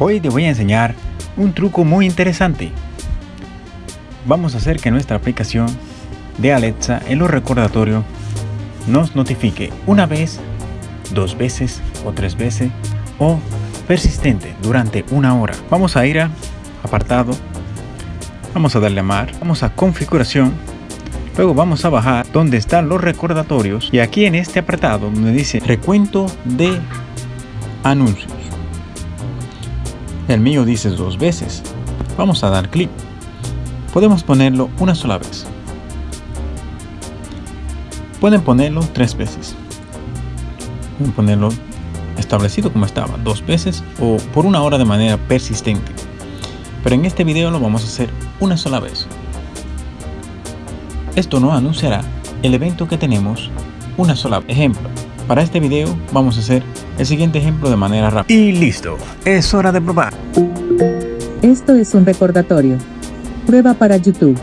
Hoy te voy a enseñar un truco muy interesante. Vamos a hacer que nuestra aplicación de Alexa en los recordatorios nos notifique una vez, dos veces o tres veces o persistente durante una hora. Vamos a ir a apartado, vamos a darle a mar, vamos a configuración, luego vamos a bajar donde están los recordatorios y aquí en este apartado donde dice recuento de anuncios el mío dice dos veces. Vamos a dar clic. Podemos ponerlo una sola vez. Pueden ponerlo tres veces. Pueden ponerlo establecido como estaba, dos veces o por una hora de manera persistente. Pero en este video lo vamos a hacer una sola vez. Esto no anunciará el evento que tenemos una sola vez. Ejemplo, para este video vamos a hacer el siguiente ejemplo de manera rápida. Y listo, es hora de probar. Esto es un recordatorio. Prueba para YouTube.